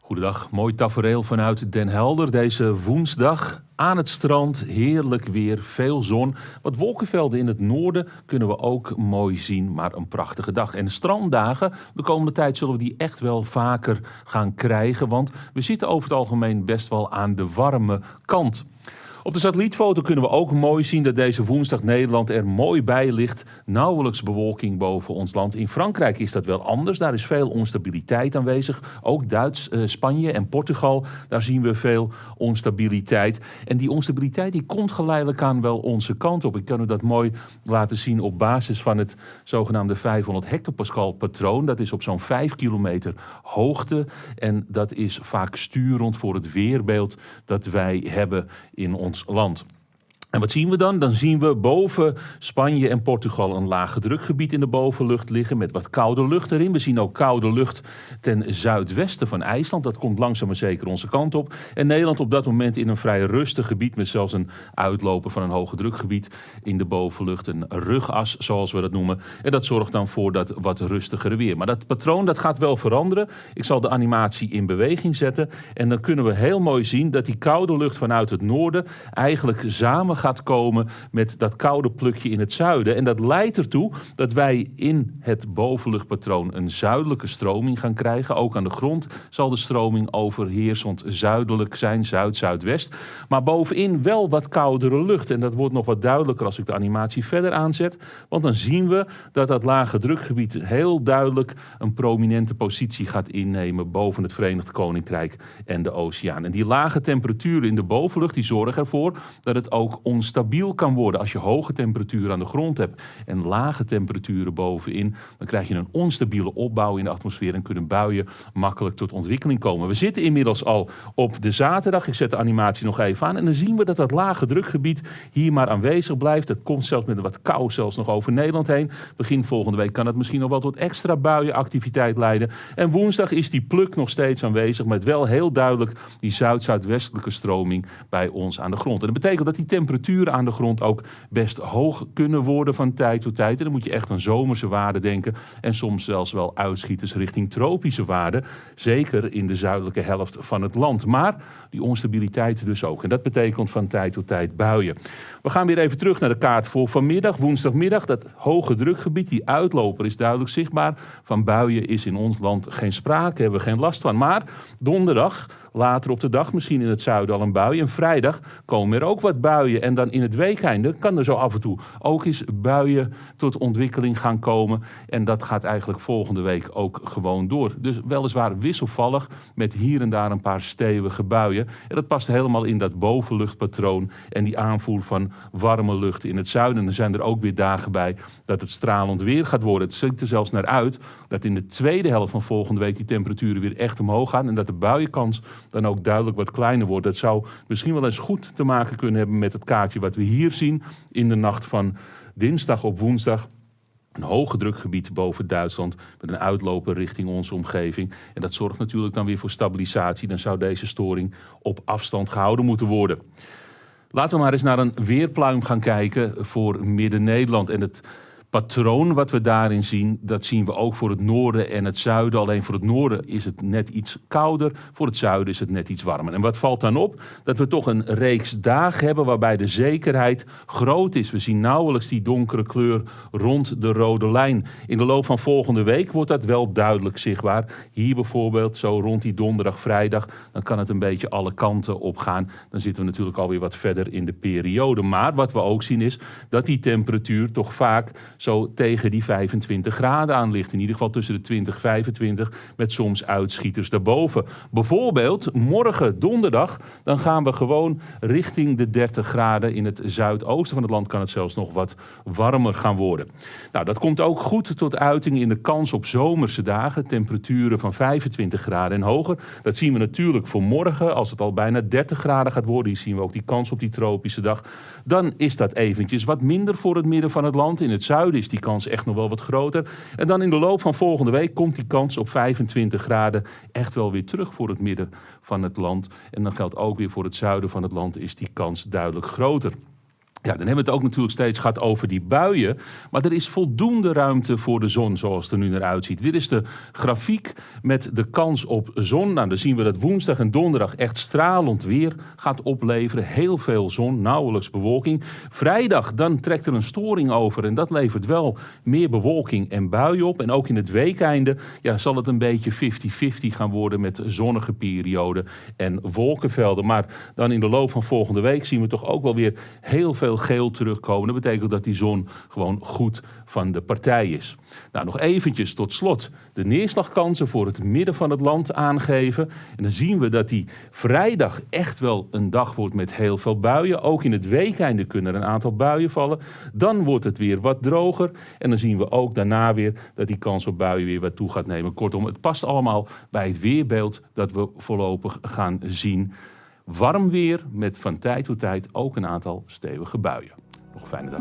Goedendag, mooi tafereel vanuit Den Helder deze woensdag. Aan het strand, heerlijk weer, veel zon. Wat wolkenvelden in het noorden kunnen we ook mooi zien, maar een prachtige dag. En stranddagen, de komende tijd zullen we die echt wel vaker gaan krijgen, want we zitten over het algemeen best wel aan de warme kant. Op de satellietfoto kunnen we ook mooi zien dat deze woensdag Nederland er mooi bij ligt. Nauwelijks bewolking boven ons land. In Frankrijk is dat wel anders. Daar is veel onstabiliteit aanwezig. Ook Duits, eh, Spanje en Portugal, daar zien we veel onstabiliteit. En die onstabiliteit die komt geleidelijk aan wel onze kant op. Ik kan u dat mooi laten zien op basis van het zogenaamde 500 hectopascal patroon. Dat is op zo'n 5 kilometer hoogte. En dat is vaak sturend voor het weerbeeld dat wij hebben in ons land. En wat zien we dan? Dan zien we boven Spanje en Portugal een lage drukgebied in de bovenlucht liggen met wat koude lucht erin. We zien ook koude lucht ten zuidwesten van IJsland. Dat komt langzaam maar zeker onze kant op. En Nederland op dat moment in een vrij rustig gebied met zelfs een uitloper van een hoge drukgebied in de bovenlucht. Een rugas zoals we dat noemen. En dat zorgt dan voor dat wat rustigere weer. Maar dat patroon dat gaat wel veranderen. Ik zal de animatie in beweging zetten. En dan kunnen we heel mooi zien dat die koude lucht vanuit het noorden eigenlijk samen gaat gaat komen met dat koude plukje in het zuiden. En dat leidt ertoe dat wij in het bovenluchtpatroon een zuidelijke stroming gaan krijgen. Ook aan de grond zal de stroming overheersend zuidelijk zijn, zuid-zuidwest. Maar bovenin wel wat koudere lucht. En dat wordt nog wat duidelijker als ik de animatie verder aanzet. Want dan zien we dat dat lage drukgebied heel duidelijk een prominente positie gaat innemen boven het Verenigd Koninkrijk en de oceaan. En die lage temperaturen in de bovenlucht die zorgen ervoor dat het ook onstabiel kan worden. Als je hoge temperaturen aan de grond hebt en lage temperaturen bovenin, dan krijg je een onstabiele opbouw in de atmosfeer en kunnen buien makkelijk tot ontwikkeling komen. We zitten inmiddels al op de zaterdag. Ik zet de animatie nog even aan en dan zien we dat dat lage drukgebied hier maar aanwezig blijft. Het komt zelfs met een wat kou zelfs nog over Nederland heen. Begin volgende week kan het misschien nog wel tot extra buienactiviteit leiden. En woensdag is die pluk nog steeds aanwezig met wel heel duidelijk die zuid-zuidwestelijke stroming bij ons aan de grond. En dat betekent dat die temperatuur aan de grond ook best hoog kunnen worden van tijd tot tijd. En dan moet je echt aan zomerse waarden denken. En soms zelfs wel uitschieters richting tropische waarden. Zeker in de zuidelijke helft van het land. Maar die onstabiliteit dus ook. En dat betekent van tijd tot tijd buien. We gaan weer even terug naar de kaart voor vanmiddag, woensdagmiddag. Dat hoge drukgebied, die uitloper is duidelijk zichtbaar. Van buien is in ons land geen sprake, hebben we geen last van. Maar donderdag Later op de dag misschien in het zuiden al een bui. En vrijdag komen er ook wat buien. En dan in het weekeinde kan er zo af en toe ook eens buien tot ontwikkeling gaan komen. En dat gaat eigenlijk volgende week ook gewoon door. Dus weliswaar wisselvallig met hier en daar een paar stevige buien. En dat past helemaal in dat bovenluchtpatroon en die aanvoer van warme lucht in het zuiden. En er zijn er ook weer dagen bij dat het stralend weer gaat worden. Het ziet er zelfs naar uit dat in de tweede helft van volgende week die temperaturen weer echt omhoog gaan. En dat de buienkans dan ook duidelijk wat kleiner wordt. Dat zou misschien wel eens goed te maken kunnen hebben met het wat we hier zien in de nacht van dinsdag op woensdag. Een hoge drukgebied boven Duitsland met een uitloper richting onze omgeving. En dat zorgt natuurlijk dan weer voor stabilisatie. Dan zou deze storing op afstand gehouden moeten worden. Laten we maar eens naar een weerpluim gaan kijken voor Midden-Nederland. En het patroon wat we daarin zien, dat zien we ook voor het noorden en het zuiden. Alleen voor het noorden is het net iets kouder, voor het zuiden is het net iets warmer. En wat valt dan op? Dat we toch een reeks dagen hebben waarbij de zekerheid groot is. We zien nauwelijks die donkere kleur rond de rode lijn. In de loop van volgende week wordt dat wel duidelijk zichtbaar. Hier bijvoorbeeld, zo rond die donderdag, vrijdag, dan kan het een beetje alle kanten op gaan. Dan zitten we natuurlijk alweer wat verder in de periode. Maar wat we ook zien is dat die temperatuur toch vaak zo tegen die 25 graden aan ligt. In ieder geval tussen de 20 25 met soms uitschieters daarboven. Bijvoorbeeld morgen donderdag, dan gaan we gewoon richting de 30 graden. In het zuidoosten van het land kan het zelfs nog wat warmer gaan worden. Nou, dat komt ook goed tot uiting in de kans op zomerse dagen. Temperaturen van 25 graden en hoger. Dat zien we natuurlijk voor morgen. Als het al bijna 30 graden gaat worden, hier zien we ook die kans op die tropische dag. Dan is dat eventjes wat minder voor het midden van het land. In het zuiden is die kans echt nog wel wat groter. En dan in de loop van volgende week komt die kans op 25 graden echt wel weer terug voor het midden van het land. En dan geldt ook weer voor het zuiden van het land is die kans duidelijk groter. Ja, dan hebben we het ook natuurlijk steeds gehad over die buien. Maar er is voldoende ruimte voor de zon zoals het er nu naar uitziet. Dit is de grafiek met de kans op zon. Nou, dan zien we dat woensdag en donderdag echt stralend weer gaat opleveren. Heel veel zon, nauwelijks bewolking. Vrijdag, dan trekt er een storing over. En dat levert wel meer bewolking en buien op. En ook in het weekeinde ja, zal het een beetje 50-50 gaan worden met zonnige perioden en wolkenvelden. Maar dan in de loop van volgende week zien we toch ook wel weer heel geel terugkomen. Dat betekent dat die zon gewoon goed van de partij is. Nou, nog eventjes tot slot de neerslagkansen voor het midden van het land aangeven. En dan zien we dat die vrijdag echt wel een dag wordt met heel veel buien. Ook in het weekende kunnen er een aantal buien vallen. Dan wordt het weer wat droger. En dan zien we ook daarna weer dat die kans op buien weer wat toe gaat nemen. Kortom, het past allemaal bij het weerbeeld dat we voorlopig gaan zien. Warm weer met van tijd tot tijd ook een aantal stevige buien. Nog een fijne dag.